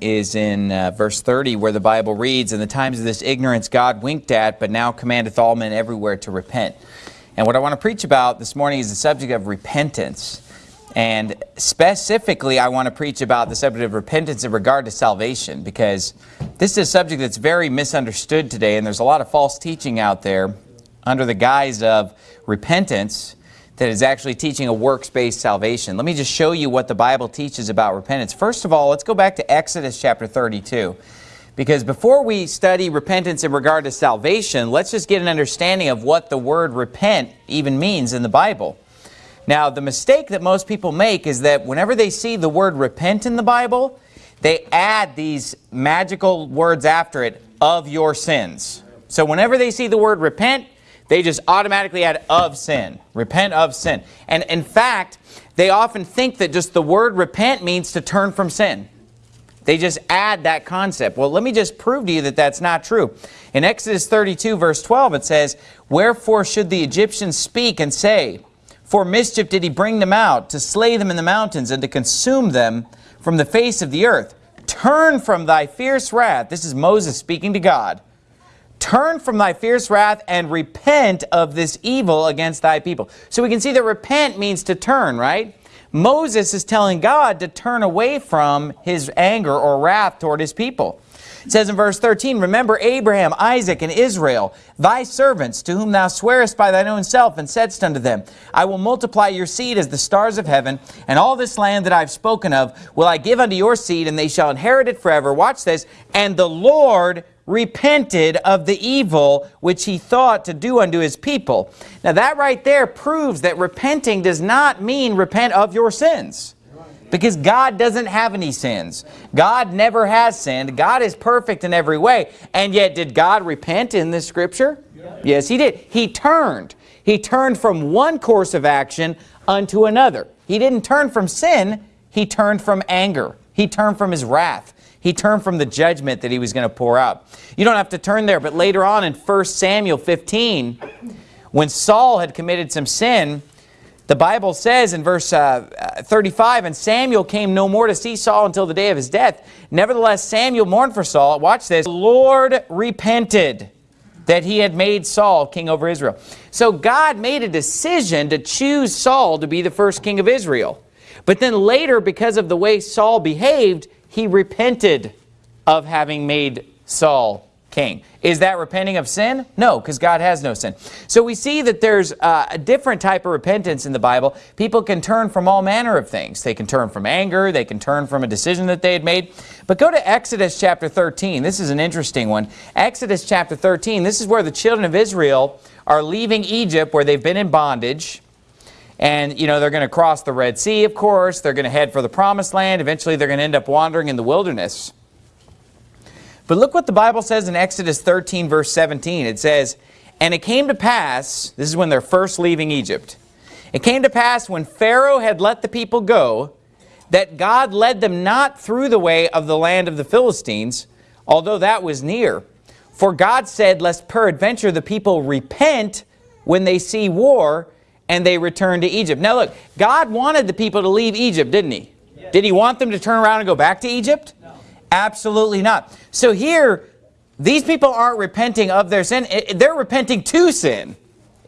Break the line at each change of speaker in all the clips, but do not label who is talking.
is in uh, verse 30 where the Bible reads, In the times of this ignorance God winked at, but now commandeth all men everywhere to repent. And what I want to preach about this morning is the subject of repentance. And specifically, I want to preach about the subject of repentance in regard to salvation because this is a subject that's very misunderstood today and there's a lot of false teaching out there under the guise of repentance that is actually teaching a works-based salvation. Let me just show you what the Bible teaches about repentance. First of all, let's go back to Exodus chapter 32. Because before we study repentance in regard to salvation, let's just get an understanding of what the word repent even means in the Bible. Now, the mistake that most people make is that whenever they see the word repent in the Bible, they add these magical words after it, of your sins. So whenever they see the word repent, they just automatically add of sin. Repent of sin. And in fact, they often think that just the word repent means to turn from sin. They just add that concept. Well, let me just prove to you that that's not true. In Exodus 32, verse 12, it says, Wherefore should the Egyptians speak and say, For mischief did he bring them out, to slay them in the mountains, and to consume them from the face of the earth. Turn from thy fierce wrath. This is Moses speaking to God. Turn from thy fierce wrath and repent of this evil against thy people. So we can see that repent means to turn, right? Moses is telling God to turn away from his anger or wrath toward his people. It says in verse 13, Remember Abraham, Isaac, and Israel, thy servants, to whom thou swearest by thine own self, and saidst unto them, I will multiply your seed as the stars of heaven, and all this land that I have spoken of will I give unto your seed, and they shall inherit it forever. Watch this. And the Lord repented of the evil which he thought to do unto his people. Now that right there proves that repenting does not mean repent of your sins. Because God doesn't have any sins. God never has sinned. God is perfect in every way. And yet did God repent in this scripture? Yes, he did. He turned. He turned from one course of action unto another. He didn't turn from sin. He turned from anger. He turned from his wrath. He turned from the judgment that he was going to pour out. You don't have to turn there, but later on in 1 Samuel 15, when Saul had committed some sin, the Bible says in verse uh, 35, And Samuel came no more to see Saul until the day of his death. Nevertheless, Samuel mourned for Saul. Watch this. The Lord repented that he had made Saul king over Israel. So God made a decision to choose Saul to be the first king of Israel. But then later, because of the way Saul behaved, he repented of having made Saul king. Is that repenting of sin? No, because God has no sin. So we see that there's uh, a different type of repentance in the Bible. People can turn from all manner of things. They can turn from anger. They can turn from a decision that they had made. But go to Exodus chapter 13. This is an interesting one. Exodus chapter 13, this is where the children of Israel are leaving Egypt where they've been in bondage. And, you know, they're going to cross the Red Sea, of course. They're going to head for the Promised Land. Eventually, they're going to end up wandering in the wilderness. But look what the Bible says in Exodus 13, verse 17. It says, And it came to pass, this is when they're first leaving Egypt. It came to pass when Pharaoh had let the people go, that God led them not through the way of the land of the Philistines, although that was near. For God said, Lest peradventure the people repent when they see war, and they returned to Egypt. Now look, God wanted the people to leave Egypt, didn't he? Yes. Did he want them to turn around and go back to Egypt? No. Absolutely not. So here, these people aren't repenting of their sin. They're repenting to sin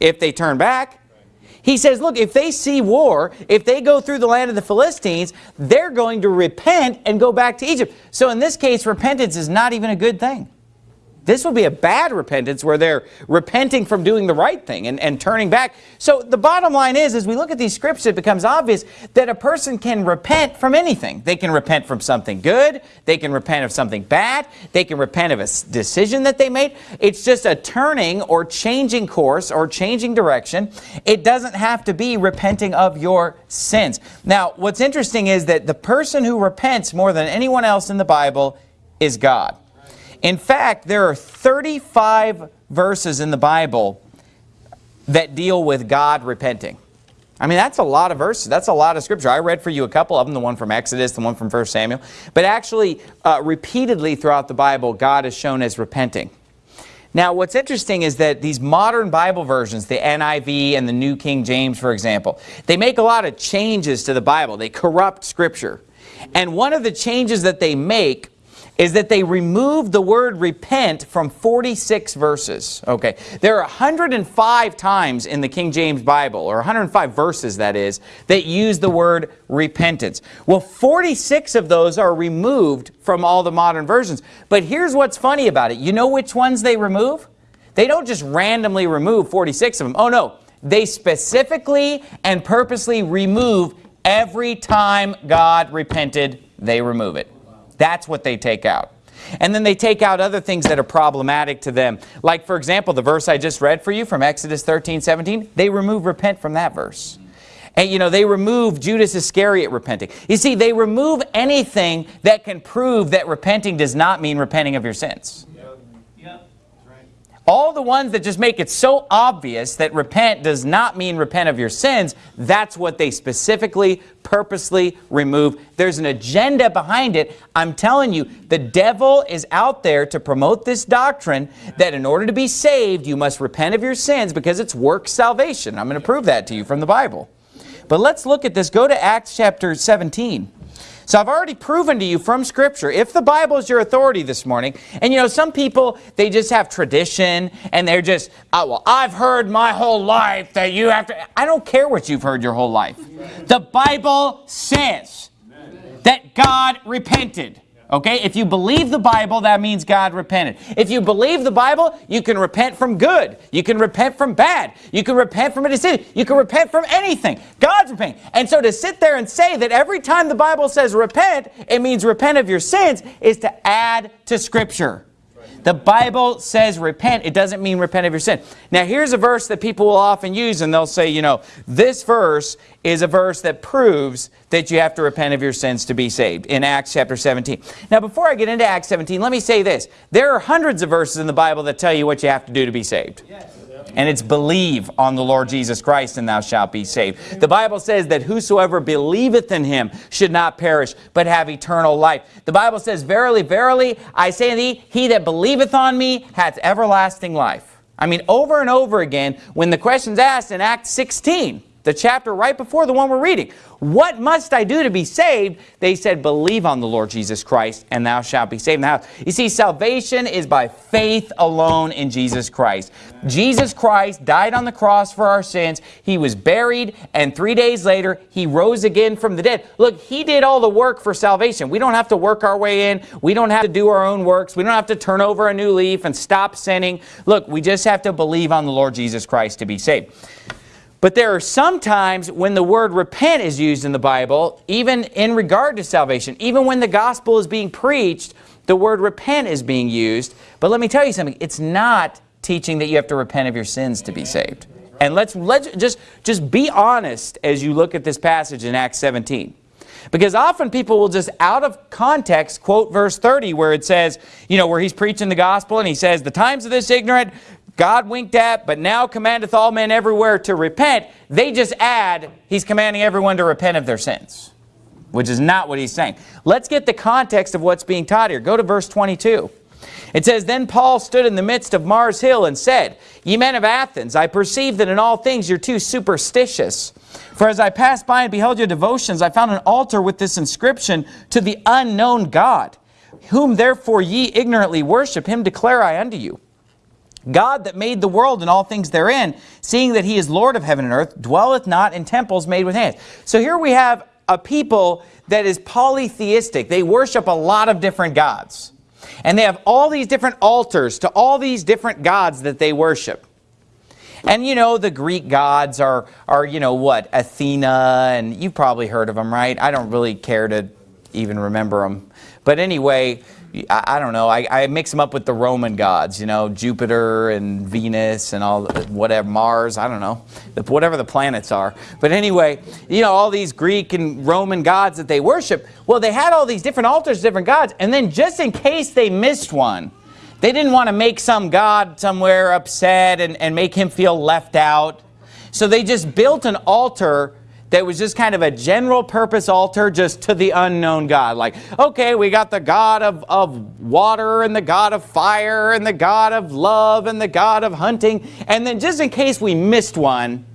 if they turn back. He says, look, if they see war, if they go through the land of the Philistines, they're going to repent and go back to Egypt. So in this case, repentance is not even a good thing. This will be a bad repentance where they're repenting from doing the right thing and, and turning back. So the bottom line is, as we look at these scripts, it becomes obvious that a person can repent from anything. They can repent from something good. They can repent of something bad. They can repent of a decision that they made. It's just a turning or changing course or changing direction. It doesn't have to be repenting of your sins. Now, what's interesting is that the person who repents more than anyone else in the Bible is God. In fact, there are 35 verses in the Bible that deal with God repenting. I mean, that's a lot of verses. That's a lot of scripture. I read for you a couple of them, the one from Exodus, the one from 1 Samuel. But actually, uh, repeatedly throughout the Bible, God is shown as repenting. Now, what's interesting is that these modern Bible versions, the NIV and the New King James, for example, they make a lot of changes to the Bible. They corrupt Scripture. And one of the changes that they make is that they removed the word repent from 46 verses. Okay, there are 105 times in the King James Bible, or 105 verses that is, that use the word repentance. Well, 46 of those are removed from all the modern versions. But here's what's funny about it. You know which ones they remove? They don't just randomly remove 46 of them. Oh no, they specifically and purposely remove every time God repented, they remove it. That's what they take out. And then they take out other things that are problematic to them. Like, for example, the verse I just read for you from Exodus 13, 17, they remove repent from that verse. And, you know, they remove Judas Iscariot repenting. You see, they remove anything that can prove that repenting does not mean repenting of your sins. All the ones that just make it so obvious that repent does not mean repent of your sins, that's what they specifically, purposely remove. There's an agenda behind it. I'm telling you, the devil is out there to promote this doctrine that in order to be saved, you must repent of your sins because it's work salvation. I'm going to prove that to you from the Bible. But let's look at this. Go to Acts chapter 17. So I've already proven to you from Scripture, if the Bible is your authority this morning, and you know, some people, they just have tradition, and they're just, oh, well, I've heard my whole life that you have to, I don't care what you've heard your whole life. The Bible says that God repented. Okay, if you believe the Bible, that means God repented. If you believe the Bible, you can repent from good. You can repent from bad. You can repent from a decision. You can repent from anything. God's repenting. And so to sit there and say that every time the Bible says repent, it means repent of your sins, is to add to Scripture. The Bible says repent. It doesn't mean repent of your sin. Now here's a verse that people will often use and they'll say, you know, this verse is a verse that proves that you have to repent of your sins to be saved in Acts chapter 17. Now before I get into Acts 17, let me say this. There are hundreds of verses in the Bible that tell you what you have to do to be saved. Yes. And it's believe on the Lord Jesus Christ and thou shalt be saved. The Bible says that whosoever believeth in him should not perish, but have eternal life. The Bible says, Verily, verily, I say unto thee, he that believeth on me hath everlasting life. I mean, over and over again, when the question's asked in Acts 16, the chapter right before the one we're reading. What must I do to be saved? They said, believe on the Lord Jesus Christ, and thou shalt be saved. Now, you see, salvation is by faith alone in Jesus Christ. Jesus Christ died on the cross for our sins. He was buried, and three days later, he rose again from the dead. Look, he did all the work for salvation. We don't have to work our way in. We don't have to do our own works. We don't have to turn over a new leaf and stop sinning. Look, we just have to believe on the Lord Jesus Christ to be saved. But there are some times when the word repent is used in the Bible, even in regard to salvation. Even when the gospel is being preached, the word repent is being used. But let me tell you something, it's not teaching that you have to repent of your sins to be saved. And let's, let's just, just be honest as you look at this passage in Acts 17. Because often people will just out of context quote verse 30 where it says, you know, where he's preaching the gospel and he says, the times of this ignorant God winked at, but now commandeth all men everywhere to repent. They just add, he's commanding everyone to repent of their sins, which is not what he's saying. Let's get the context of what's being taught here. Go to verse 22. It says, Then Paul stood in the midst of Mars Hill and said, Ye men of Athens, I perceive that in all things you're too superstitious. For as I passed by and beheld your devotions, I found an altar with this inscription, To the unknown God. Whom therefore ye ignorantly worship, him declare I unto you. God that made the world and all things therein, seeing that he is Lord of heaven and earth, dwelleth not in temples made with hands. So here we have a people that is polytheistic. They worship a lot of different gods. And they have all these different altars to all these different gods that they worship. And you know, the Greek gods are, are you know what, Athena, and you've probably heard of them, right? I don't really care to even remember them. But anyway, I, I don't know, I, I, mix them up with the Roman gods, you know, Jupiter and Venus and all, whatever, Mars, I don't know, whatever the planets are. But anyway, you know, all these Greek and Roman gods that they worship, well, they had all these different altars, different gods, and then just in case they missed one, they didn't want to make some god somewhere upset and, and make him feel left out. So they just built an altar that was just kind of a general purpose altar just to the unknown God. Like, okay, we got the God of, of water and the God of fire and the God of love and the God of hunting. And then just in case we missed one,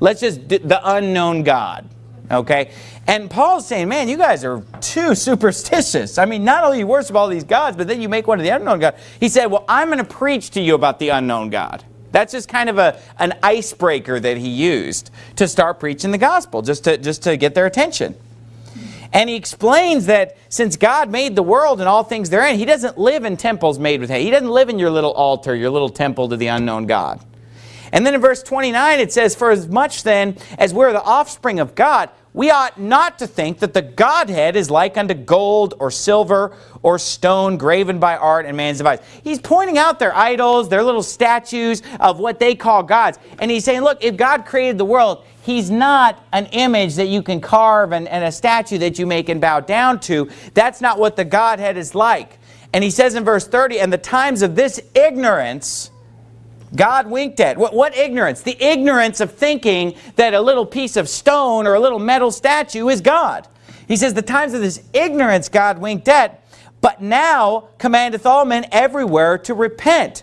let's just, the unknown God. Okay? And Paul's saying, man, you guys are too superstitious. I mean, not only you worship all these gods, but then you make one of the unknown God. He said, well, I'm going to preach to you about the unknown God. That's just kind of a, an icebreaker that he used to start preaching the gospel, just to, just to get their attention. And he explains that since God made the world and all things therein, he doesn't live in temples made with hay. He doesn't live in your little altar, your little temple to the unknown God. And then in verse 29 it says, For as much then as we're the offspring of God, we ought not to think that the Godhead is like unto gold or silver or stone graven by art and man's device. He's pointing out their idols, their little statues of what they call gods. And he's saying, look, if God created the world, he's not an image that you can carve and, and a statue that you make and bow down to. That's not what the Godhead is like. And he says in verse 30, and the times of this ignorance God winked at. What, what, ignorance? The ignorance of thinking that a little piece of stone or a little metal statue is God. He says, the times of this ignorance God winked at, but now commandeth all men everywhere to repent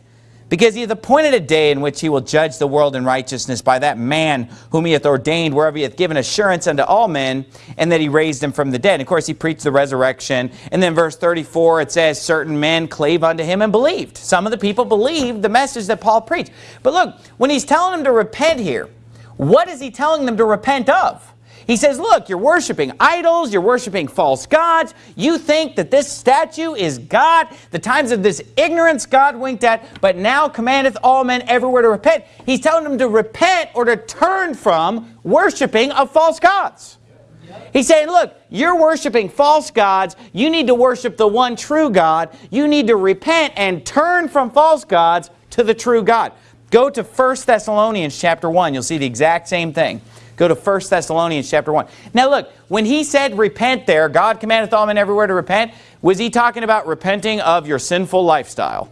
because he hath appointed a day in which he will judge the world in righteousness by that man whom he hath ordained, wherever he hath given assurance unto all men, and that he raised him from the dead. And of course, he preached the resurrection. And then verse 34, it says, certain men clave unto him and believed. Some of the people believed the message that Paul preached. But look, when he's telling them to repent here, what is he telling them to repent of? He says, look, you're worshiping idols, you're worshiping false gods. You think that this statue is God. The times of this ignorance God winked at, but now commandeth all men everywhere to repent. He's telling them to repent or to turn from worshiping of false gods. He's saying, look, you're worshiping false gods. You need to worship the one true God. You need to repent and turn from false gods to the true God. Go to 1 Thessalonians chapter 1. You'll see the exact same thing. Go to 1 Thessalonians chapter 1. Now look, when he said repent there, God commandeth all men everywhere to repent, was he talking about repenting of your sinful lifestyle?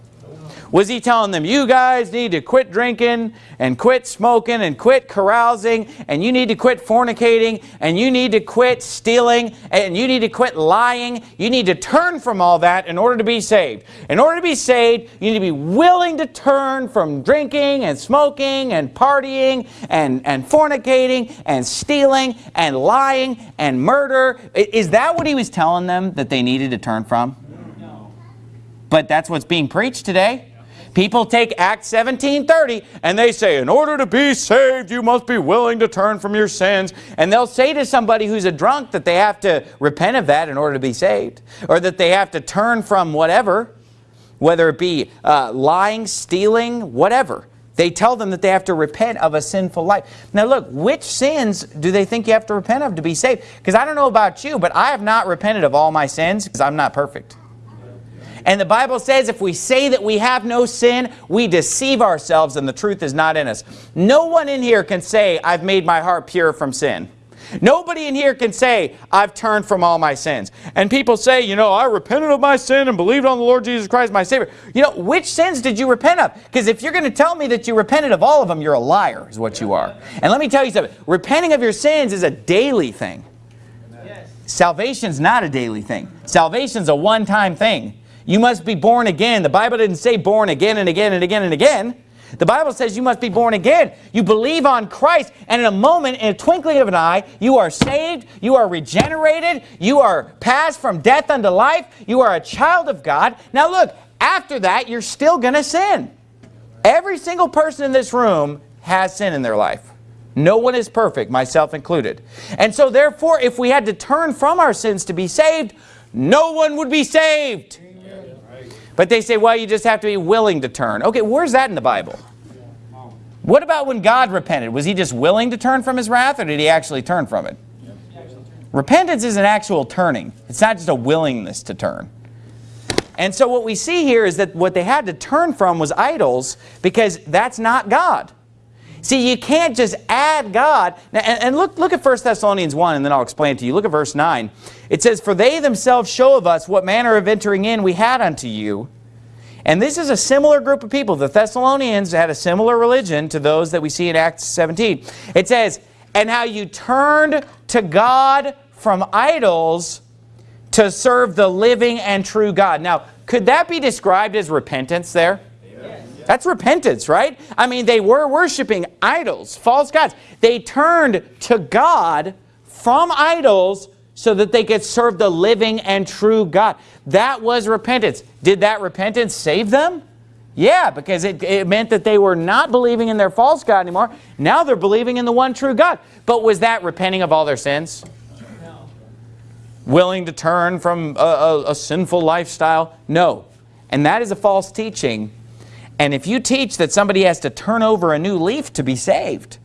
Was he telling them, you guys need to quit drinking and quit smoking and quit carousing and you need to quit fornicating and you need to quit stealing and you need to quit lying. You need to turn from all that in order to be saved. In order to be saved, you need to be willing to turn from drinking and smoking and partying and, and fornicating and stealing and lying and murder. Is that what he was telling them that they needed to turn from? No. But that's what's being preached today. People take Acts 17.30 and they say, in order to be saved, you must be willing to turn from your sins. And they'll say to somebody who's a drunk that they have to repent of that in order to be saved. Or that they have to turn from whatever, whether it be uh, lying, stealing, whatever. They tell them that they have to repent of a sinful life. Now look, which sins do they think you have to repent of to be saved? Because I don't know about you, but I have not repented of all my sins because I'm not perfect. And the Bible says if we say that we have no sin, we deceive ourselves and the truth is not in us. No one in here can say, I've made my heart pure from sin. Nobody in here can say, I've turned from all my sins. And people say, you know, I repented of my sin and believed on the Lord Jesus Christ, my Savior. You know, which sins did you repent of? Because if you're going to tell me that you repented of all of them, you're a liar, is what you are. And let me tell you something. Repenting of your sins is a daily thing. Salvation's not a daily thing. Salvation's a one-time thing. You must be born again. The Bible didn't say born again and again and again and again. The Bible says you must be born again. You believe on Christ, and in a moment, in a twinkling of an eye, you are saved, you are regenerated, you are passed from death unto life, you are a child of God. Now look, after that, you're still going to sin. Every single person in this room has sin in their life. No one is perfect, myself included. And so therefore, if we had to turn from our sins to be saved, no one would be saved. But they say, well, you just have to be willing to turn. Okay, where's that in the Bible? What about when God repented? Was he just willing to turn from his wrath or did he actually turn from it? Repentance is an actual turning. It's not just a willingness to turn. And so what we see here is that what they had to turn from was idols because that's not God. See, you can't just add God. Now, and, and, look, look at 1 Thessalonians 1, and then I'll explain to you. Look at verse 9. It says, For they themselves show of us what manner of entering in we had unto you. And this is a similar group of people. The Thessalonians had a similar religion to those that we see in Acts 17. It says, And how you turned to God from idols to serve the living and true God. Now, could that be described as repentance there? That's repentance, right? I mean, they were worshiping idols, false gods. They turned to God from idols so that they could serve the living and true God. That was repentance. Did that repentance save them? Yeah, because it, it meant that they were not believing in their false God anymore. Now they're believing in the one true God. But was that repenting of all their sins? No. Willing to turn from a, a, a sinful lifestyle? No. And that is a false teaching. And if you teach that somebody has to turn over a new leaf to be saved,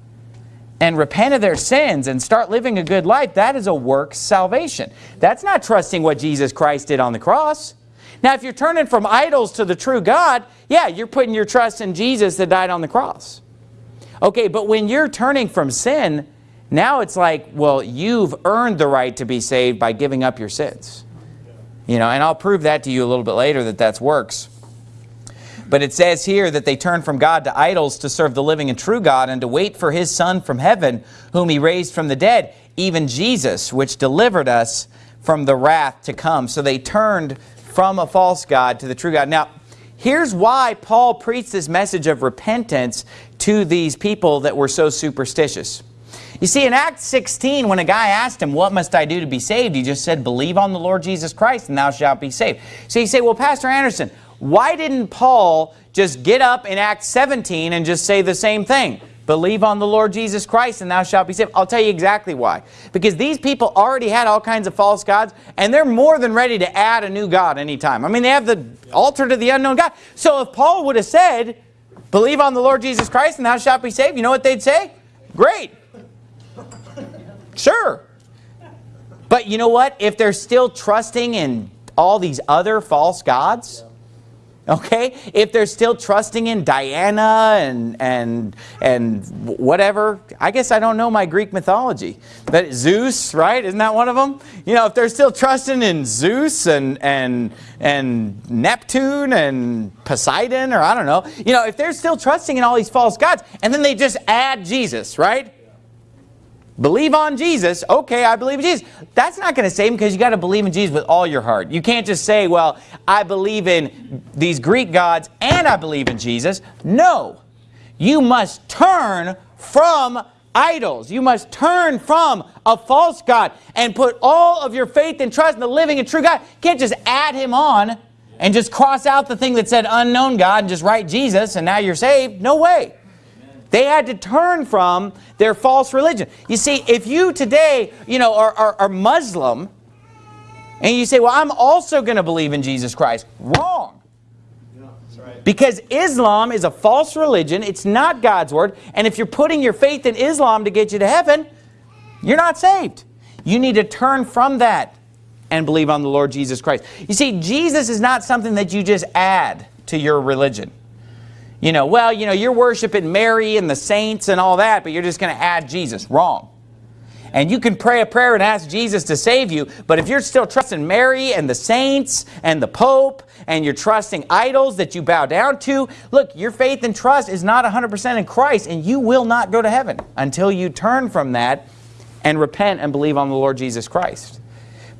and repent of their sins and start living a good life, that is a work salvation. That's not trusting what Jesus Christ did on the cross. Now, if you're turning from idols to the true God, yeah, you're putting your trust in Jesus that died on the cross. Okay, but when you're turning from sin, now it's like, well, you've earned the right to be saved by giving up your sins. You know, and I'll prove that to you a little bit later that that's works. But it says here that they turned from God to idols to serve the living and true God and to wait for his Son from heaven, whom he raised from the dead, even Jesus, which delivered us from the wrath to come. So they turned from a false God to the true God. Now, here's why Paul preached this message of repentance to these people that were so superstitious. You see, in Acts 16, when a guy asked him, what must I do to be saved? He just said, believe on the Lord Jesus Christ and thou shalt be saved. So you say, well, Pastor Anderson, why didn't Paul just get up in Acts 17 and just say the same thing? Believe on the Lord Jesus Christ and thou shalt be saved. I'll tell you exactly why. Because these people already had all kinds of false gods and they're more than ready to add a new God anytime. I mean, they have the altar to the unknown God. So if Paul would have said, believe on the Lord Jesus Christ and thou shalt be saved, you know what they'd say? Great. Sure. But you know what? If they're still trusting in all these other false gods, Okay? If they're still trusting in Diana and, and, and whatever, I guess I don't know my Greek mythology. But Zeus, right? Isn't that one of them? You know, if they're still trusting in Zeus and, and, and Neptune and Poseidon or I don't know. You know, if they're still trusting in all these false gods and then they just add Jesus, right? Believe on Jesus. Okay, I believe in Jesus. That's not going to save him because you got to believe in Jesus with all your heart. You can't just say, well, I believe in these Greek gods and I believe in Jesus. No. You must turn from idols. You must turn from a false God and put all of your faith and trust in the living and true God. You can't just add him on and just cross out the thing that said unknown God and just write Jesus and now you're saved. No way. They had to turn from their false religion. You see, if you today, you know, are, are, are Muslim, and you say, well, I'm also going to believe in Jesus Christ. Wrong. right. Because Islam is a false religion. It's not God's word. And if you're putting your faith in Islam to get you to heaven, you're not saved. You need to turn from that and believe on the Lord Jesus Christ. You see, Jesus is not something that you just add to your religion. You know, well, you know, you're worshiping Mary and the saints and all that, but you're just going to add Jesus. Wrong. And you can pray a prayer and ask Jesus to save you, but if you're still trusting Mary and the saints and the Pope and you're trusting idols that you bow down to, look, your faith and trust is not 100% in Christ and you will not go to heaven until you turn from that and repent and believe on the Lord Jesus Christ.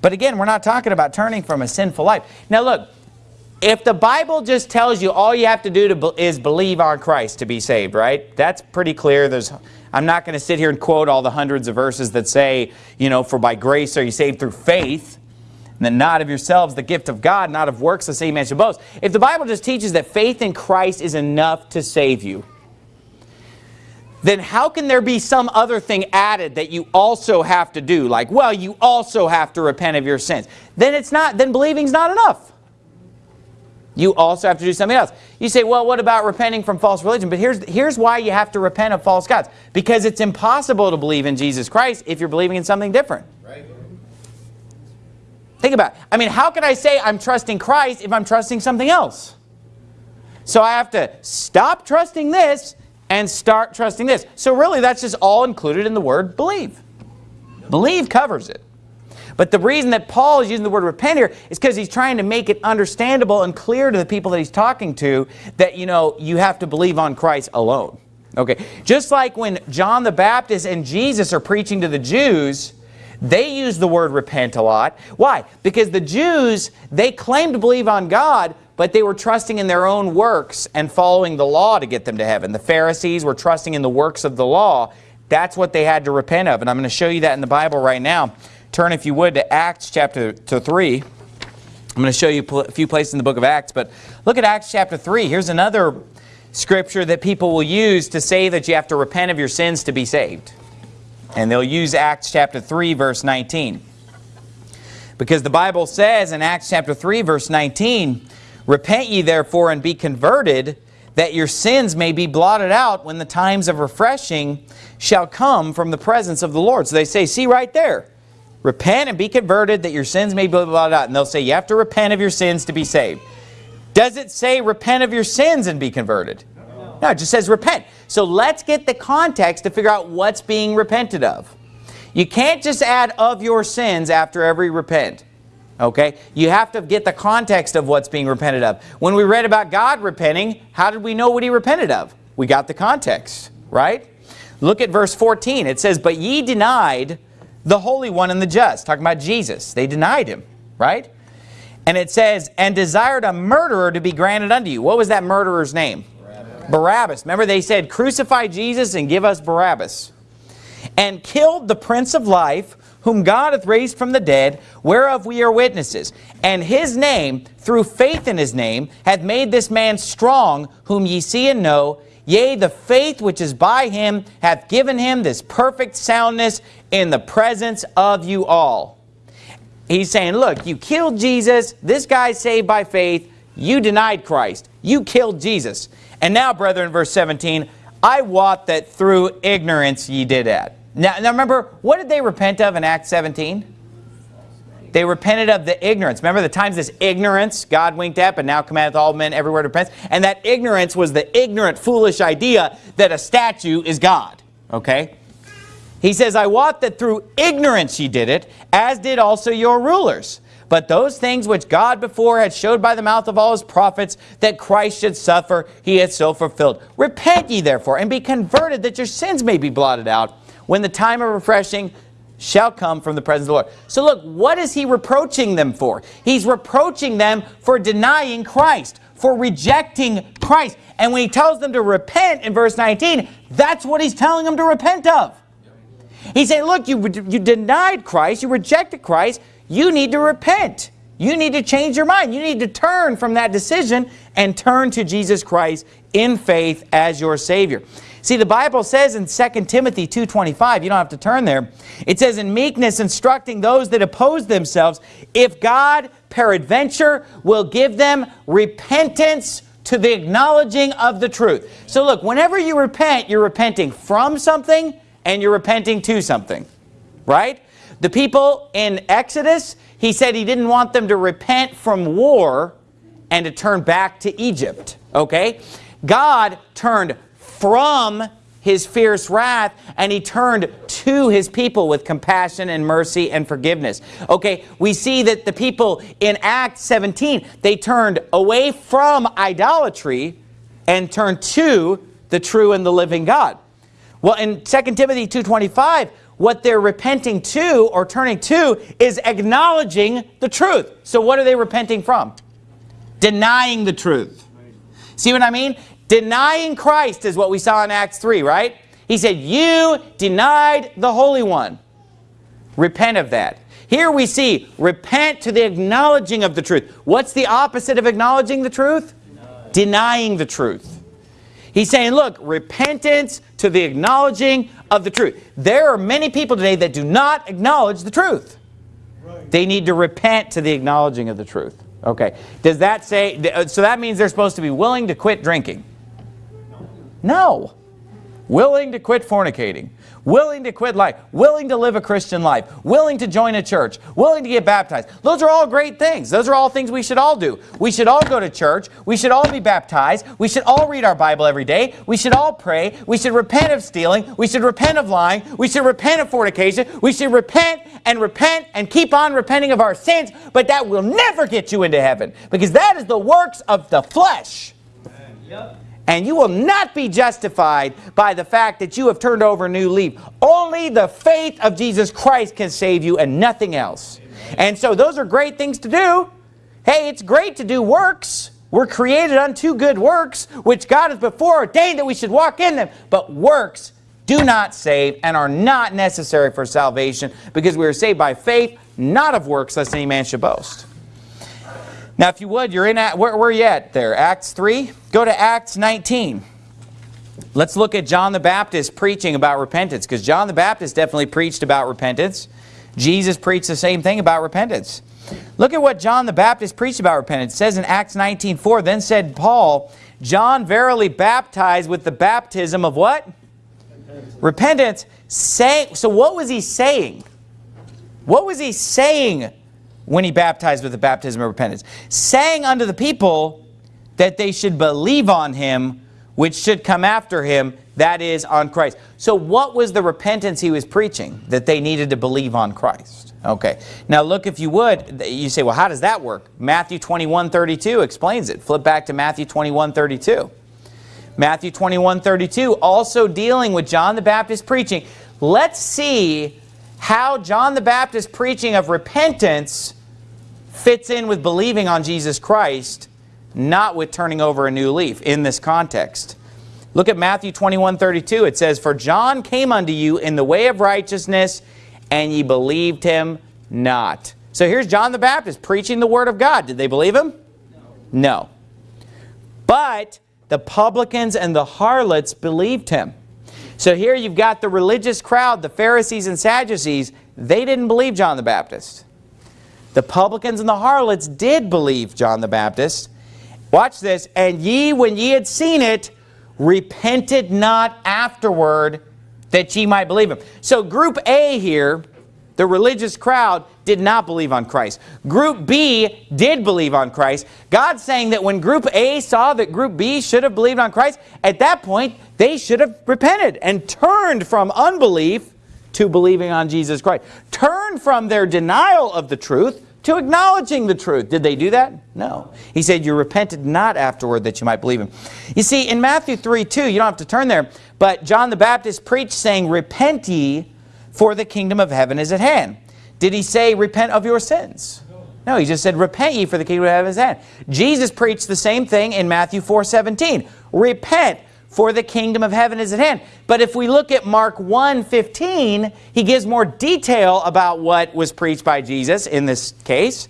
But again, we're not talking about turning from a sinful life. Now look, if the Bible just tells you all you have to do to be, is believe on Christ to be saved, right? That's pretty clear. There's, I'm not going to sit here and quote all the hundreds of verses that say, you know, for by grace are you saved through faith, and then not of yourselves the gift of God, not of works the same man should boast. If the Bible just teaches that faith in Christ is enough to save you, then how can there be some other thing added that you also have to do? Like, well, you also have to repent of your sins. Then it's not, then believing's not enough. You also have to do something else. You say, well, what about repenting from false religion? But here's, here's why you have to repent of false gods. Because it's impossible to believe in Jesus Christ if you're believing in something different. Right. Think about it. I mean, how can I say I'm trusting Christ if I'm trusting something else? So I have to stop trusting this and start trusting this. So really, that's just all included in the word believe. Believe covers it. But the reason that Paul is using the word repent here is because he's trying to make it understandable and clear to the people that he's talking to that, you know, you have to believe on Christ alone. Okay, just like when John the Baptist and Jesus are preaching to the Jews, they use the word repent a lot. Why? Because the Jews, they claim to believe on God, but they were trusting in their own works and following the law to get them to heaven. The Pharisees were trusting in the works of the law That's what they had to repent of. And I'm going to show you that in the Bible right now. Turn, if you would, to Acts chapter to 3. I'm going to show you a few places in the book of Acts. But look at Acts chapter 3. Here's another scripture that people will use to say that you have to repent of your sins to be saved. And they'll use Acts chapter 3, verse 19. Because the Bible says in Acts chapter 3, verse 19, Repent ye therefore and be converted, that your sins may be blotted out when the times of refreshing shall come from the presence of the Lord. So they say, see right there, repent and be converted that your sins may be blah, blah, blah, And they'll say, you have to repent of your sins to be saved. Does it say repent of your sins and be converted? No, it just says repent. So let's get the context to figure out what's being repented of. You can't just add of your sins after every repent. Okay? You have to get the context of what's being repented of. When we read about God repenting, how did we know what he repented of? We got the context, right? Look at verse 14. It says, But ye denied the Holy One and the just. Talking about Jesus. They denied him, right? And it says, And desired a murderer to be granted unto you. What was that murderer's name? Barabbas. Barabbas. Remember they said, Crucify Jesus and give us Barabbas. And killed the Prince of Life, whom God hath raised from the dead, whereof we are witnesses. And his name, through faith in his name, hath made this man strong, whom ye see and know. Yea, the faith which is by him hath given him this perfect soundness in the presence of you all. He's saying, look, you killed Jesus. This guy's saved by faith. You denied Christ. You killed Jesus. And now, brethren, verse 17, I wot that through ignorance ye did it. Now, now remember, what did they repent of in Acts 17? They repented of the ignorance. Remember the times this ignorance God winked at, but now commandeth all men everywhere to repent? And that ignorance was the ignorant, foolish idea that a statue is God. Okay? He says, I wot that through ignorance ye did it, as did also your rulers. But those things which God before had showed by the mouth of all his prophets, that Christ should suffer, he hath so fulfilled. Repent ye therefore, and be converted, that your sins may be blotted out, when the time of refreshing shall come from the presence of the Lord. So look, what is he reproaching them for? He's reproaching them for denying Christ, for rejecting Christ. And when he tells them to repent in verse 19, that's what he's telling them to repent of. He's saying, look, you, you denied Christ, you rejected Christ, you need to repent. You need to change your mind. You need to turn from that decision and turn to Jesus Christ in faith as your Savior. See, the Bible says in 2 Timothy 2.25, you don't have to turn there, it says, In meekness instructing those that oppose themselves, if God peradventure will give them repentance to the acknowledging of the truth. So look, whenever you repent, you're repenting from something and you're repenting to something, right? The people in Exodus, he said he didn't want them to repent from war and to turn back to Egypt, okay? God turned from his fierce wrath and he turned to his people with compassion and mercy and forgiveness. Okay, we see that the people in Acts 17, they turned away from idolatry and turned to the true and the living God. Well, in 2 Timothy 2.25, what they're repenting to or turning to is acknowledging the truth. So what are they repenting from? Denying the truth. See what I mean? Denying Christ is what we saw in Acts 3, right? He said, you denied the Holy One. Repent of that. Here we see, repent to the acknowledging of the truth. What's the opposite of acknowledging the truth? Denied. Denying the truth. He's saying, look, repentance to the acknowledging of the truth. There are many people today that do not acknowledge the truth. Right. They need to repent to the acknowledging of the truth. Okay. Does that say, uh, so that means they're supposed to be willing to quit drinking. No. Willing to quit fornicating, willing to quit life, willing to live a Christian life, willing to join a church, willing to get baptized. Those are all great things. Those are all things we should all do. We should all go to church. We should all be baptized. We should all read our Bible every day. We should all pray. We should repent of stealing. We should repent of lying. We should repent of fornication. We should repent and repent and keep on repenting of our sins, but that will never get you into heaven because that is the works of the flesh. Yep. And you will not be justified by the fact that you have turned over a new leaf. Only the faith of Jesus Christ can save you and nothing else. And so those are great things to do. Hey, it's great to do works. We're created unto good works, which God has before ordained that we should walk in them. But works do not save and are not necessary for salvation because we are saved by faith, not of works, lest any man should boast. Now, if you would, you're in, at, where, where are you at there? Acts 3? Go to Acts 19. Let's look at John the Baptist preaching about repentance because John the Baptist definitely preached about repentance. Jesus preached the same thing about repentance. Look at what John the Baptist preached about repentance. It says in Acts 19.4, Then said Paul, John verily baptized with the baptism of what? Repentance. repentance. Say, so what was he saying? What was he saying when he baptized with the baptism of repentance? Saying unto the people that they should believe on him which should come after him, that is on Christ. So what was the repentance he was preaching? That they needed to believe on Christ. Okay. Now look, if you would, you say, well, how does that work? Matthew 21, 32 explains it. Flip back to Matthew 21, 32. Matthew 21, 32, also dealing with John the Baptist preaching. Let's see how John the Baptist preaching of repentance fits in with believing on Jesus Christ not with turning over a new leaf in this context. Look at Matthew 21, 32. It says, For John came unto you in the way of righteousness, and ye believed him not. So here's John the Baptist preaching the word of God. Did they believe him? No. no. But the publicans and the harlots believed him. So here you've got the religious crowd, the Pharisees and Sadducees. They didn't believe John the Baptist. The publicans and the harlots did believe John the Baptist. Watch this. And ye, when ye had seen it, repented not afterward that ye might believe him. So group A here, the religious crowd, did not believe on Christ. Group B did believe on Christ. God's saying that when group A saw that group B should have believed on Christ, at that point, they should have repented and turned from unbelief to believing on Jesus Christ. Turn from their denial of the truth to acknowledging the truth. Did they do that? No. He said, you repented not afterward that you might believe him. You see, in Matthew 3, 2, you don't have to turn there, but John the Baptist preached saying, Repent ye, for the kingdom of heaven is at hand. Did he say, repent of your sins? No, he just said, repent ye, for the kingdom of heaven is at hand. Jesus preached the same thing in Matthew 4, 17. Repent, for the kingdom of heaven is at hand. But if we look at Mark 1, 15, he gives more detail about what was preached by Jesus in this case.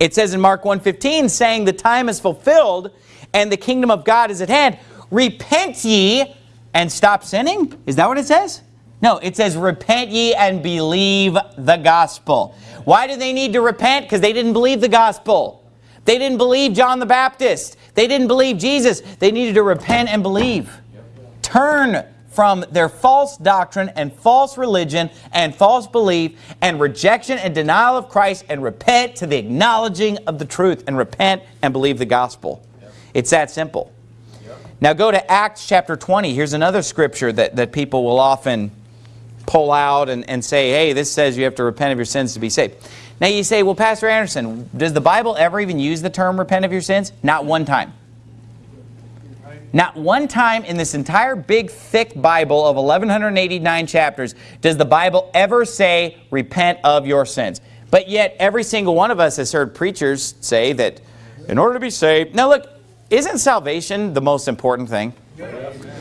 It says in Mark 1, 15, saying the time is fulfilled and the kingdom of God is at hand. Repent ye and stop sinning? Is that what it says? No, it says repent ye and believe the gospel. Why do they need to repent? Because they didn't believe the gospel. They didn't believe John the Baptist. They didn't believe Jesus. They needed to repent and believe. Turn from their false doctrine and false religion and false belief and rejection and denial of Christ and repent to the acknowledging of the truth and repent and believe the gospel. It's that simple. Now go to Acts chapter 20. Here's another scripture that, that people will often pull out and, and say, hey, this says you have to repent of your sins to be saved. Now you say, well, Pastor Anderson, does the Bible ever even use the term repent of your sins? Not one time. Not one time in this entire big, thick Bible of 1,189 chapters does the Bible ever say, repent of your sins. But yet, every single one of us has heard preachers say that in order to be saved... Now look, isn't salvation the most important thing?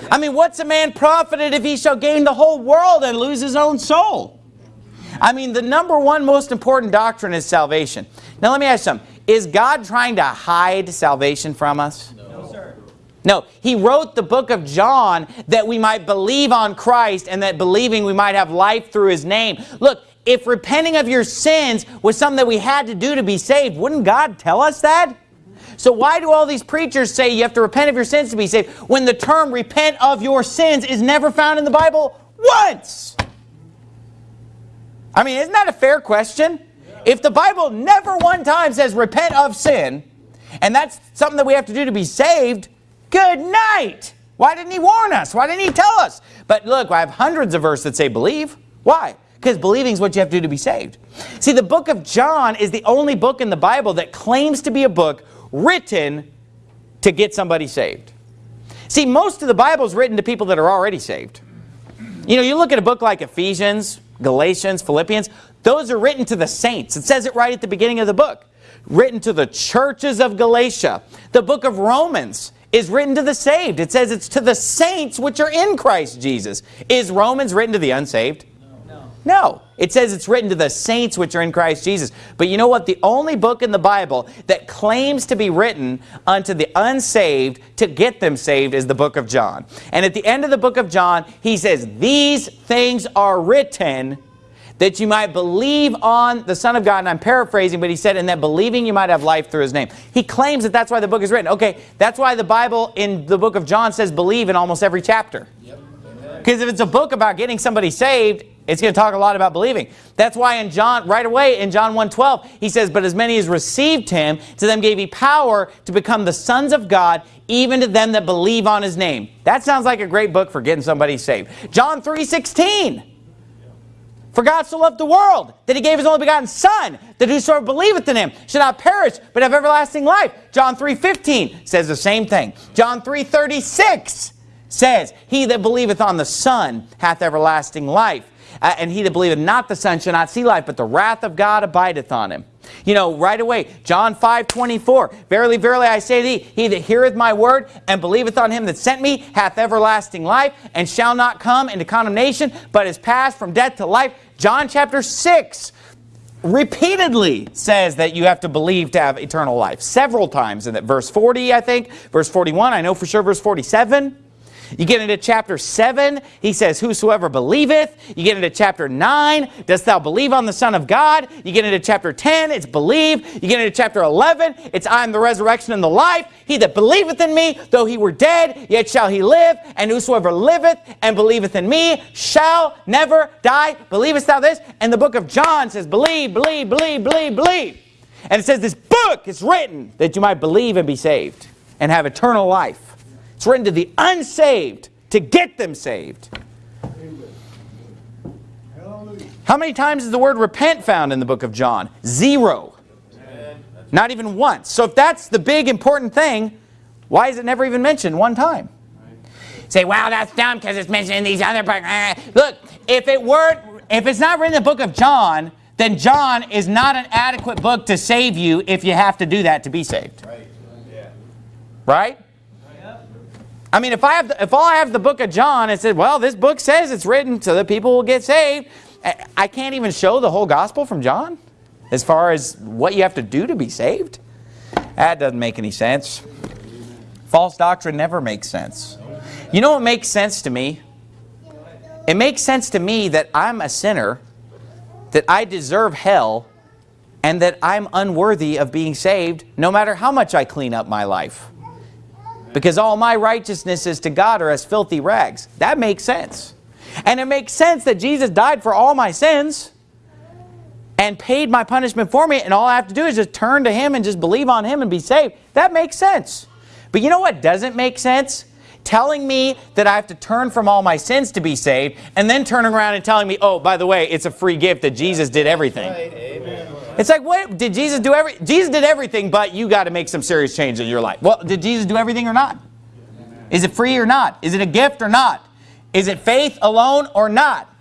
I mean, what's a man profited if he shall gain the whole world and lose his own soul? I mean, the number one most important doctrine is salvation. Now, let me ask you something. Is God trying to hide salvation from us? No, sir. No, he wrote the book of John that we might believe on Christ and that believing we might have life through his name. Look, if repenting of your sins was something that we had to do to be saved, wouldn't God tell us that? So why do all these preachers say you have to repent of your sins to be saved when the term repent of your sins is never found in the Bible once? I mean, isn't that a fair question? If the Bible never one time says repent of sin, and that's something that we have to do to be saved, good night. Why didn't he warn us? Why didn't he tell us? But look, I have hundreds of verses that say believe. Why? Because believing is what you have to do to be saved. See, the book of John is the only book in the Bible that claims to be a book written to get somebody saved. See, most of the Bible is written to people that are already saved. You know, you look at a book like Ephesians, Galatians, Philippians, those are written to the saints. It says it right at the beginning of the book. Written to the churches of Galatia. The book of Romans is written to the saved. It says it's to the saints which are in Christ Jesus. Is Romans written to the unsaved? No. It says it's written to the saints which are in Christ Jesus. But you know what? The only book in the Bible that claims to be written unto the unsaved to get them saved is the book of John. And at the end of the book of John, he says, these things are written that you might believe on the Son of God. And I'm paraphrasing, but he said, and that believing you might have life through his name. He claims that that's why the book is written. Okay, that's why the Bible in the book of John says believe in almost every chapter. Because yep. if it's a book about getting somebody saved, it's going to talk a lot about believing. That's why in John, right away in John 1.12, he says, But as many as received him, to them gave he power to become the sons of God, even to them that believe on his name. That sounds like a great book for getting somebody saved. John 3.16. For God so loved the world that he gave his only begotten Son, that whosoever believeth in him should not perish, but have everlasting life. John 3.15 says the same thing. John 3.36 says, He that believeth on the Son hath everlasting life. Uh, and he that believeth not the Son shall not see life, but the wrath of God abideth on him. You know, right away, John 5, 24, Verily, verily, I say to thee, he that heareth my word and believeth on him that sent me hath everlasting life, and shall not come into condemnation, but is passed from death to life. John chapter 6 repeatedly says that you have to believe to have eternal life. Several times in that verse 40, I think, verse 41, I know for sure verse 47. You get into chapter 7, he says, Whosoever believeth. You get into chapter 9, Dost thou believe on the Son of God? You get into chapter 10, it's believe. You get into chapter 11, it's I am the resurrection and the life. He that believeth in me, though he were dead, yet shall he live. And whosoever liveth and believeth in me shall never die. Believest thou this? And the book of John says, Believe, believe, believe, believe, believe. And it says this book is written that you might believe and be saved and have eternal life. It's written to the unsaved to get them saved. How many times is the word repent found in the book of John? Zero. Not even once. So if that's the big important thing, why is it never even mentioned one time? Say, wow, that's dumb because it's mentioned in these other books. Eh, look, if it weren't, if it's not written in the book of John, then John is not an adequate book to save you if you have to do that to be saved. Right? Yeah. Right? I mean, if I have, the, if all I have the book of John, and said, well, this book says it's written so that people will get saved. I can't even show the whole gospel from John as far as what you have to do to be saved. That doesn't make any sense. False doctrine never makes sense. You know what makes sense to me? It makes sense to me that I'm a sinner, that I deserve hell, and that I'm unworthy of being saved no matter how much I clean up my life because all my righteousnesses to God are as filthy rags. That makes sense. And it makes sense that Jesus died for all my sins and paid my punishment for me and all I have to do is just turn to Him and just believe on Him and be saved. That makes sense. But you know what doesn't make sense? Telling me that I have to turn from all my sins to be saved and then turning around and telling me, oh, by the way, it's a free gift that Jesus did everything. It's like, what did Jesus do? Every Jesus did everything, but you got to make some serious change in your life. Well, did Jesus do everything or not? Is it free or not? Is it a gift or not? Is it faith alone or not?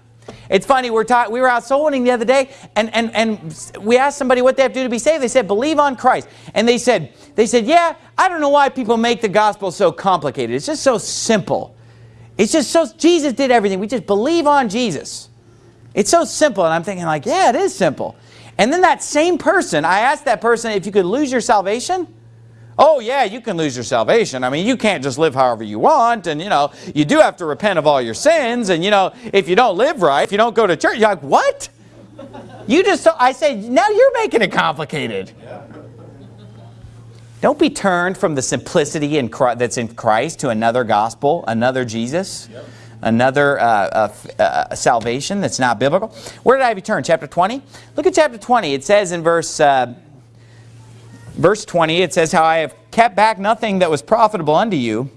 It's funny, we're talking, we were out soul winning the other day, and, and, and we asked somebody what they have to do to be saved. They said, believe on Christ. And they said, they said, yeah, I don't know why people make the gospel so complicated. It's just so simple. It's just so, Jesus did everything. We just believe on Jesus. It's so simple. And I'm thinking like, yeah, it is simple. And then that same person, I asked that person if you could lose your salvation. Oh yeah, you can lose your salvation. I mean, you can't just live however you want. And you know, you do have to repent of all your sins. And you know, if you don't live right, if you don't go to church, you're like, what? You just, I say, now you're making it complicated. Don't be turned from the simplicity in Christ, that's in Christ to another gospel, another Jesus. Yep another uh, uh, salvation that's not biblical. Where did I have you turn? Chapter 20? Look at chapter 20. It says in verse, uh, verse 20, it says, How I have kept back nothing that was profitable unto you,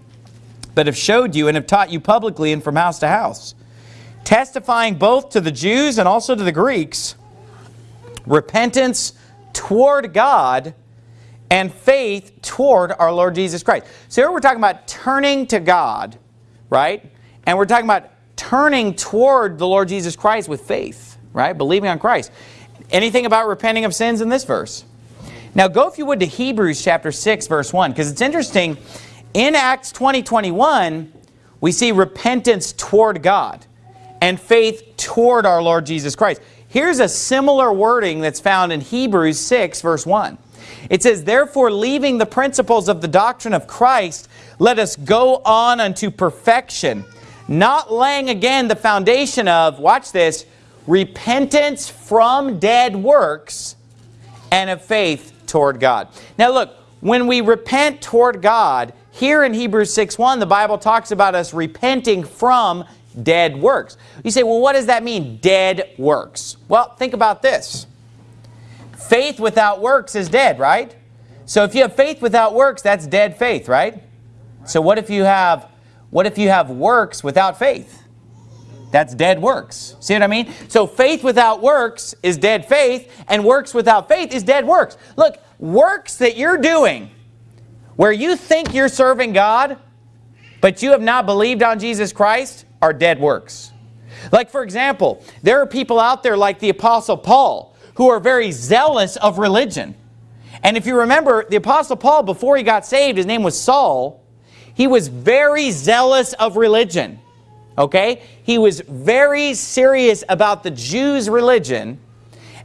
but have showed you and have taught you publicly and from house to house, testifying both to the Jews and also to the Greeks, repentance toward God and faith toward our Lord Jesus Christ. So here we're talking about turning to God, right? And we're talking about turning toward the Lord Jesus Christ with faith, right? Believing on Christ. Anything about repenting of sins in this verse? Now go, if you would, to Hebrews chapter 6, verse 1, because it's interesting. In Acts 20, 21, we see repentance toward God and faith toward our Lord Jesus Christ. Here's a similar wording that's found in Hebrews 6, verse 1. It says, Therefore, leaving the principles of the doctrine of Christ, let us go on unto perfection, not laying again the foundation of, watch this, repentance from dead works and of faith toward God. Now look, when we repent toward God, here in Hebrews 6.1, the Bible talks about us repenting from dead works. You say, well, what does that mean, dead works? Well, think about this. Faith without works is dead, right? So if you have faith without works, that's dead faith, right? So what if you have what if you have works without faith? That's dead works. See what I mean? So faith without works is dead faith, and works without faith is dead works. Look, works that you're doing where you think you're serving God, but you have not believed on Jesus Christ, are dead works. Like, for example, there are people out there like the Apostle Paul who are very zealous of religion. And if you remember, the Apostle Paul, before he got saved, his name was Saul, he was very zealous of religion. Okay? He was very serious about the Jews' religion.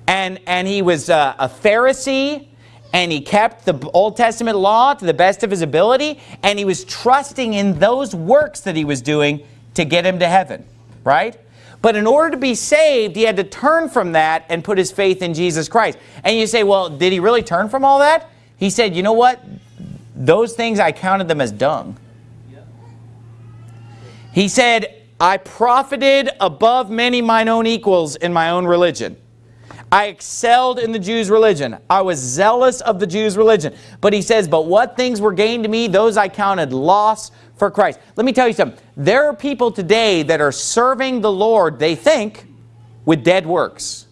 And, and he was uh, a Pharisee and he kept the Old Testament law to the best of his ability and he was trusting in those works that he was doing to get him to heaven, right? But in order to be saved, he had to turn from that and put his faith in Jesus Christ. And you say, well, did he really turn from all that? He said, you know what? Those things, I counted them as dung. He said, I profited above many mine own equals in my own religion. I excelled in the Jews' religion. I was zealous of the Jews' religion. But he says, but what things were gained to me, those I counted loss for Christ. Let me tell you something. There are people today that are serving the Lord, they think, with dead works.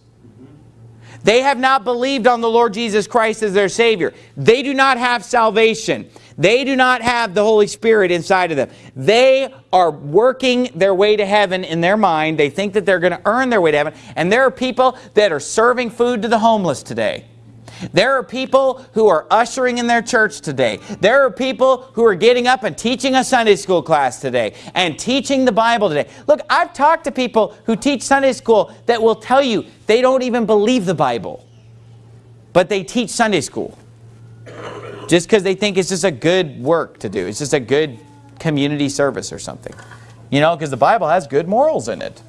They have not believed on the Lord Jesus Christ as their Savior. They do not have salvation. They do not have the Holy Spirit inside of them. They are working their way to heaven in their mind. They think that they're going to earn their way to heaven. And there are people that are serving food to the homeless today. There are people who are ushering in their church today. There are people who are getting up and teaching a Sunday school class today and teaching the Bible today. Look, I've talked to people who teach Sunday school that will tell you they don't even believe the Bible, but they teach Sunday school just because they think it's just a good work to do. It's just a good community service or something. You know, because the Bible has good morals in it.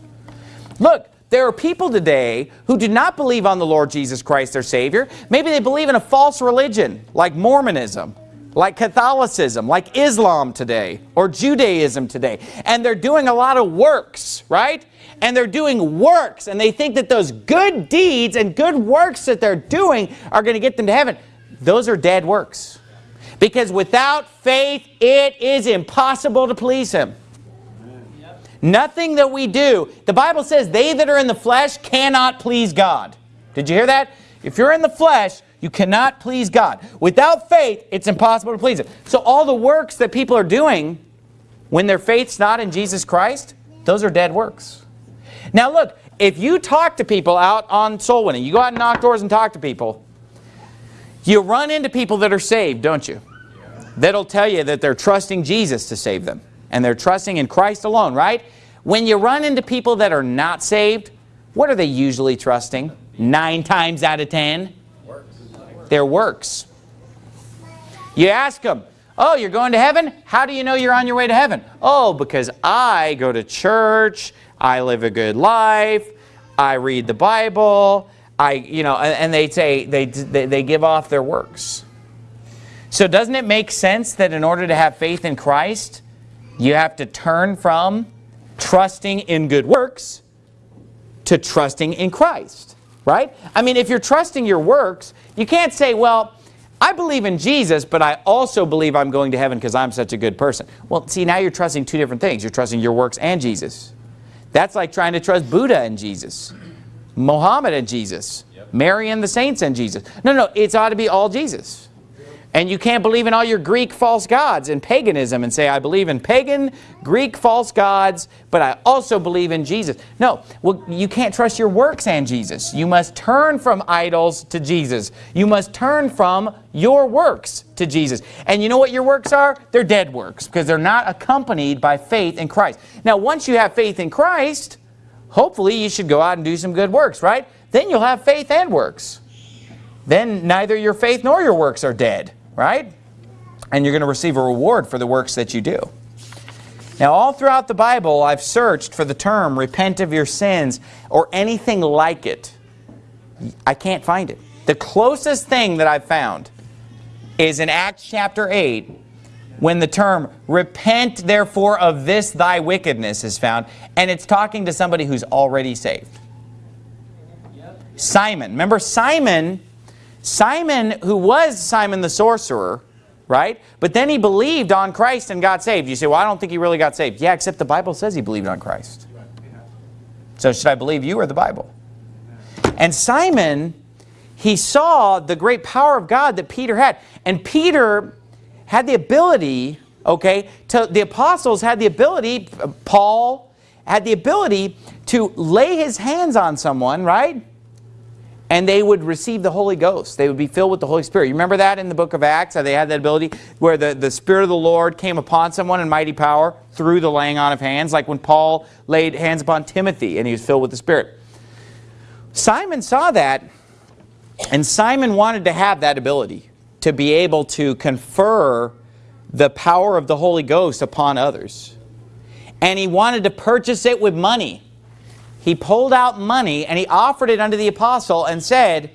Look, there are people today who do not believe on the Lord Jesus Christ, their Savior. Maybe they believe in a false religion, like Mormonism, like Catholicism, like Islam today, or Judaism today. And they're doing a lot of works, right? And they're doing works, and they think that those good deeds and good works that they're doing are going to get them to heaven. Those are dead works. Because without faith, it is impossible to please Him. Nothing that we do. The Bible says they that are in the flesh cannot please God. Did you hear that? If you're in the flesh, you cannot please God. Without faith, it's impossible to please Him. So all the works that people are doing when their faith's not in Jesus Christ, those are dead works. Now look, if you talk to people out on soul winning, you go out and knock doors and talk to people, you run into people that are saved, don't you? That'll tell you that they're trusting Jesus to save them and they're trusting in Christ alone, right? When you run into people that are not saved, what are they usually trusting? Nine times out of ten? Their works. You ask them, oh, you're going to heaven? How do you know you're on your way to heaven? Oh, because I go to church, I live a good life, I read the Bible, I, you know, and they say, they, they give off their works. So doesn't it make sense that in order to have faith in Christ, you have to turn from trusting in good works to trusting in Christ, right? I mean, if you're trusting your works, you can't say, well, I believe in Jesus, but I also believe I'm going to heaven because I'm such a good person. Well, see, now you're trusting two different things. You're trusting your works and Jesus. That's like trying to trust Buddha and Jesus, Muhammad and Jesus, yep. Mary and the saints and Jesus. No, no, it's ought to be all Jesus. And you can't believe in all your Greek false gods and paganism and say, I believe in pagan, Greek false gods, but I also believe in Jesus. No, well, you can't trust your works and Jesus. You must turn from idols to Jesus. You must turn from your works to Jesus. And you know what your works are? They're dead works because they're not accompanied by faith in Christ. Now, once you have faith in Christ, hopefully you should go out and do some good works, right? Then you'll have faith and works. Then neither your faith nor your works are dead right? And you're going to receive a reward for the works that you do. Now, all throughout the Bible, I've searched for the term repent of your sins or anything like it. I can't find it. The closest thing that I've found is in Acts chapter 8 when the term repent therefore of this thy wickedness is found and it's talking to somebody who's already saved. Simon. Remember Simon Simon, who was Simon the sorcerer, right? But then he believed on Christ and got saved. You say, well, I don't think he really got saved. Yeah, except the Bible says he believed on Christ. So should I believe you or the Bible? And Simon, he saw the great power of God that Peter had. And Peter had the ability, okay, to, the apostles had the ability, Paul had the ability to lay his hands on someone, right? And they would receive the Holy Ghost. They would be filled with the Holy Spirit. You remember that in the book of Acts, how they had that ability where the, the Spirit of the Lord came upon someone in mighty power through the laying on of hands, like when Paul laid hands upon Timothy and he was filled with the Spirit. Simon saw that, and Simon wanted to have that ability to be able to confer the power of the Holy Ghost upon others. And he wanted to purchase it with money he pulled out money and he offered it unto the apostle and said,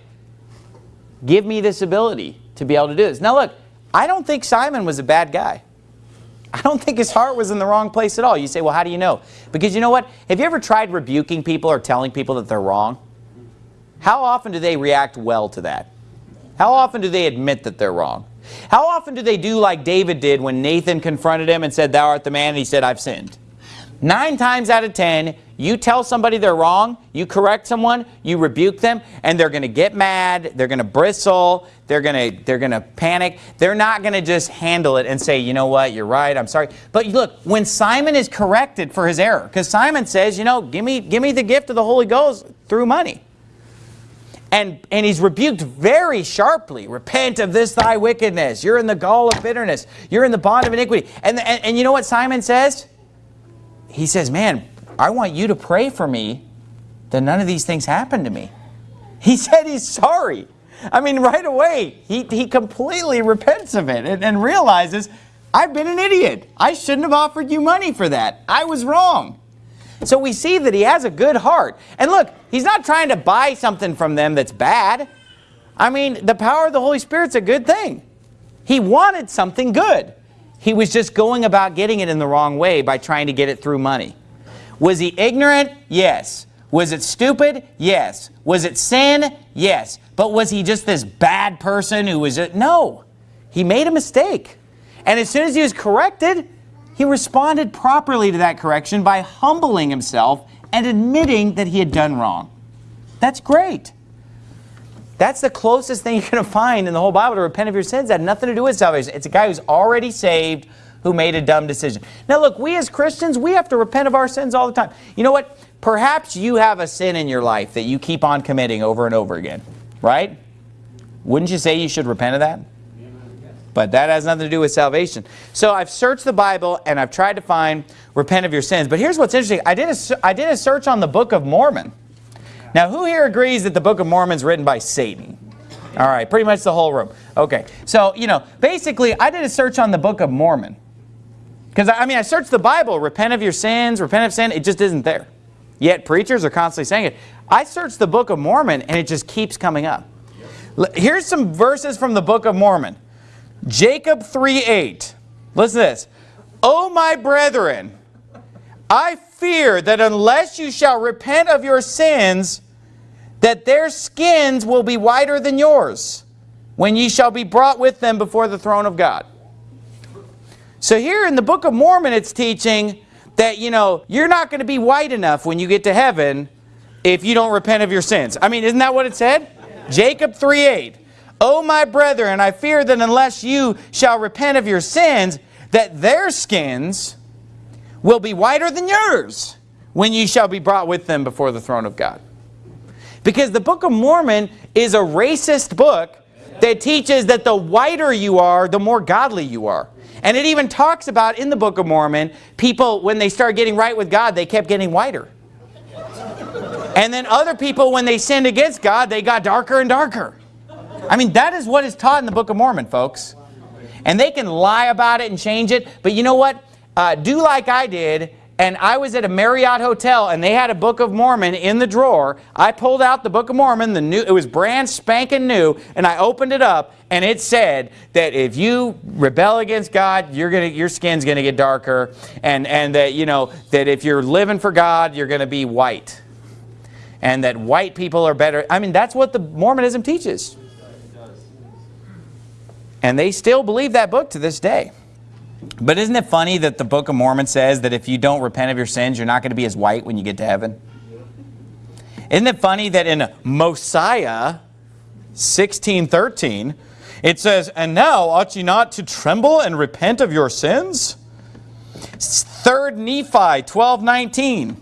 give me this ability to be able to do this. Now look, I don't think Simon was a bad guy. I don't think his heart was in the wrong place at all. You say, well, how do you know? Because you know what? Have you ever tried rebuking people or telling people that they're wrong? How often do they react well to that? How often do they admit that they're wrong? How often do they do like David did when Nathan confronted him and said, thou art the man, and he said, I've sinned? Nine times out of ten, you tell somebody they're wrong, you correct someone, you rebuke them, and they're going to get mad, they're going to bristle, they're going to they're going to panic. They're not going to just handle it and say, you know what, you're right, I'm sorry. But look, when Simon is corrected for his error, because Simon says, you know, give me, give me the gift of the Holy Ghost through money. And, and he's rebuked very sharply. Repent of this thy wickedness. You're in the gall of bitterness. You're in the bond of iniquity. And, and, and you know what Simon says? He says, man, I want you to pray for me that none of these things happen to me. He said he's sorry. I mean, right away, he, he completely repents of it and, and realizes, I've been an idiot. I shouldn't have offered you money for that. I was wrong. So we see that he has a good heart. And look, he's not trying to buy something from them that's bad. I mean, the power of the Holy Spirit's a good thing. He wanted something good. He was just going about getting it in the wrong way by trying to get it through money. Was he ignorant? Yes. Was it stupid? Yes. Was it sin? Yes. But was he just this bad person who was... Just, no. He made a mistake. And as soon as he was corrected, he responded properly to that correction by humbling himself and admitting that he had done wrong. That's great. That's the closest thing you're going to find in the whole Bible to repent of your sins. That had nothing to do with salvation. It's a guy who's already saved, who made a dumb decision. Now look, we as Christians, we have to repent of our sins all the time. You know what? Perhaps you have a sin in your life that you keep on committing over and over again, right? Wouldn't you say you should repent of that? But that has nothing to do with salvation. So I've searched the Bible and I've tried to find repent of your sins. But here's what's interesting. I did a, I did a search on the Book of Mormon. Now who here agrees that the Book of Mormon is written by Satan? All right, pretty much the whole room. Okay, so, you know, basically I did a search on the Book of Mormon. Because, I mean, I searched the Bible, repent of your sins, repent of sin, it just isn't there. Yet preachers are constantly saying it. I searched the Book of Mormon and it just keeps coming up. Here's some verses from the Book of Mormon. Jacob 3.8. Listen to this. O my brethren, I fear that unless you shall repent of your sins, that their skins will be whiter than yours, when ye shall be brought with them before the throne of God. So here in the Book of Mormon, it's teaching that, you know, you're not going to be white enough when you get to heaven if you don't repent of your sins. I mean, isn't that what it said? Jacob 3.8. O my brethren, I fear that unless you shall repent of your sins, that their skins will be whiter than yours when ye shall be brought with them before the throne of God. Because the Book of Mormon is a racist book that teaches that the whiter you are, the more godly you are. And it even talks about in the Book of Mormon, people, when they started getting right with God, they kept getting whiter. And then other people, when they sinned against God, they got darker and darker. I mean, that is what is taught in the Book of Mormon, folks. And they can lie about it and change it. But you know what? Uh, do like I did and I was at a Marriott hotel and they had a Book of Mormon in the drawer. I pulled out the Book of Mormon, the new it was brand spanking new, and I opened it up and it said that if you rebel against God, you're gonna your skin's gonna get darker, and and that you know that if you're living for God, you're gonna be white, and that white people are better. I mean, that's what the Mormonism teaches, and they still believe that book to this day. But isn't it funny that the Book of Mormon says that if you don't repent of your sins, you're not going to be as white when you get to heaven? Isn't it funny that in Mosiah 16.13, it says, And now ought ye not to tremble and repent of your sins? 3rd Nephi 12.19,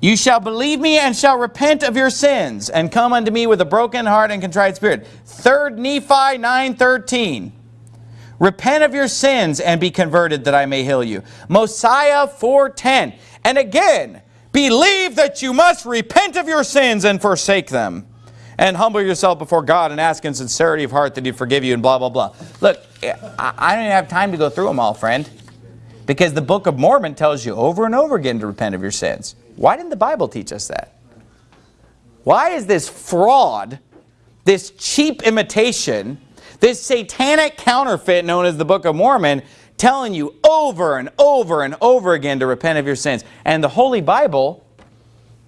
You shall believe me and shall repent of your sins, and come unto me with a broken heart and contrite spirit. 3rd Nephi 9.13, Repent of your sins and be converted that I may heal you. Mosiah 4.10. And again, believe that you must repent of your sins and forsake them. And humble yourself before God and ask in sincerity of heart that he forgive you and blah, blah, blah. Look, I don't even have time to go through them all, friend. Because the Book of Mormon tells you over and over again to repent of your sins. Why didn't the Bible teach us that? Why is this fraud, this cheap imitation this satanic counterfeit known as the Book of Mormon telling you over and over and over again to repent of your sins. And the Holy Bible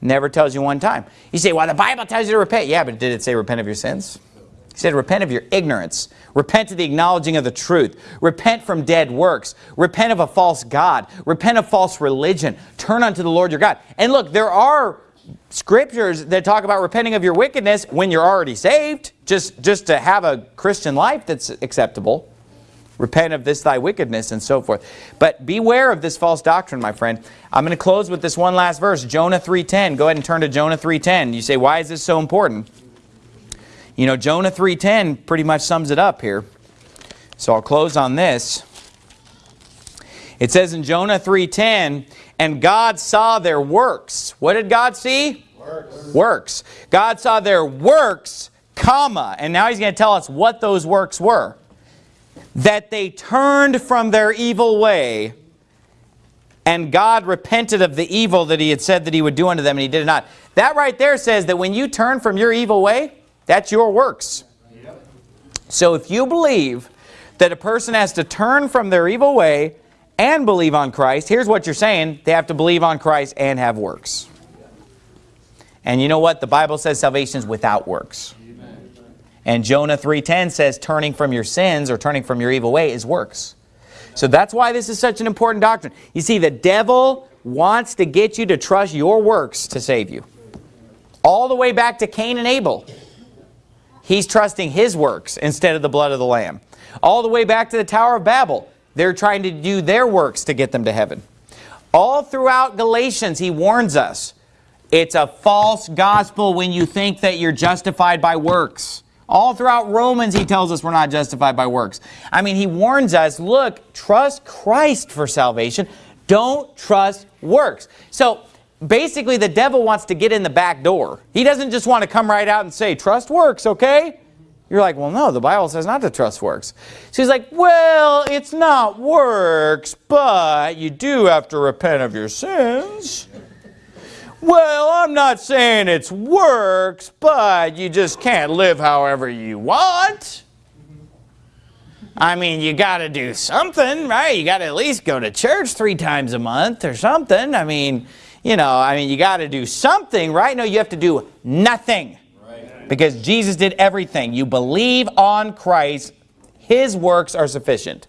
never tells you one time. You say, well, the Bible tells you to repent. Yeah, but did it say repent of your sins? He said, repent of your ignorance. Repent of the acknowledging of the truth. Repent from dead works. Repent of a false God. Repent of false religion. Turn unto the Lord your God. And look, there are scriptures that talk about repenting of your wickedness when you're already saved, just, just to have a Christian life that's acceptable. Repent of this thy wickedness and so forth. But beware of this false doctrine, my friend. I'm going to close with this one last verse, Jonah 3.10. Go ahead and turn to Jonah 3.10. You say, why is this so important? You know, Jonah 3.10 pretty much sums it up here. So I'll close on this. It says in Jonah 3.10, and God saw their works. What did God see? Works. Works. God saw their works, comma, and now he's going to tell us what those works were. That they turned from their evil way, and God repented of the evil that he had said that he would do unto them, and he did it not. That right there says that when you turn from your evil way, that's your works. Yep. So if you believe that a person has to turn from their evil way and believe on Christ, here's what you're saying. They have to believe on Christ and have works. And you know what? The Bible says salvation is without works. And Jonah 3.10 says turning from your sins or turning from your evil way is works. So that's why this is such an important doctrine. You see, the devil wants to get you to trust your works to save you. All the way back to Cain and Abel. He's trusting his works instead of the blood of the Lamb. All the way back to the Tower of Babel. They're trying to do their works to get them to heaven. All throughout Galatians, he warns us, it's a false gospel when you think that you're justified by works. All throughout Romans, he tells us we're not justified by works. I mean, he warns us, look, trust Christ for salvation. Don't trust works. So basically, the devil wants to get in the back door. He doesn't just want to come right out and say, trust works, okay? You're like, well, no, the Bible says not to trust works. So he's like, well, it's not works, but you do have to repent of your sins. Well, I'm not saying it's works, but you just can't live however you want. I mean, you got to do something, right? You got to at least go to church three times a month or something. I mean, you know, I mean, you got to do something, right? No, you have to do nothing. Because Jesus did everything. You believe on Christ, His works are sufficient.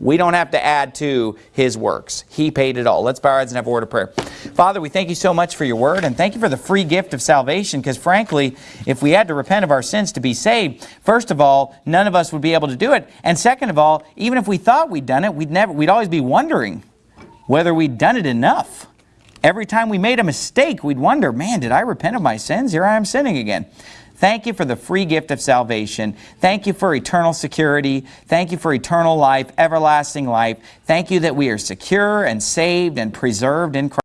We don't have to add to His works. He paid it all. Let's bow our heads and have a word of prayer. Father, we thank you so much for your word and thank you for the free gift of salvation because frankly, if we had to repent of our sins to be saved, first of all, none of us would be able to do it. And second of all, even if we thought we'd done it, we'd never we'd always be wondering whether we'd done it enough. Every time we made a mistake, we'd wonder, man, did I repent of my sins? Here I am sinning again. Thank you for the free gift of salvation. Thank you for eternal security. Thank you for eternal life, everlasting life. Thank you that we are secure and saved and preserved in Christ.